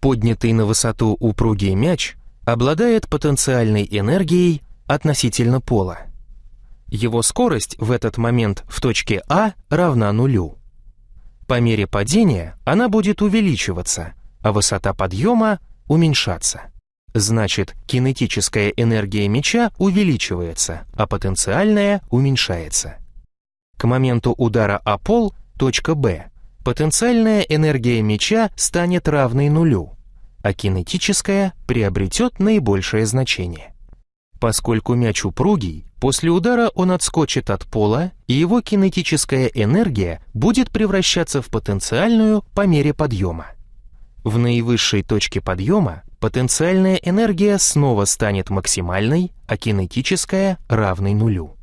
Поднятый на высоту упругий мяч обладает потенциальной энергией относительно пола. Его скорость в этот момент в точке А равна нулю. По мере падения она будет увеличиваться, а высота подъема уменьшаться. Значит, кинетическая энергия мяча увеличивается, а потенциальная уменьшается. К моменту удара о пол, точка Б, потенциальная энергия мяча станет равной нулю, а кинетическая приобретет наибольшее значение. Поскольку мяч упругий, после удара он отскочит от пола, и его кинетическая энергия будет превращаться в потенциальную по мере подъема. В наивысшей точке подъема потенциальная энергия снова станет максимальной, а кинетическая равной нулю.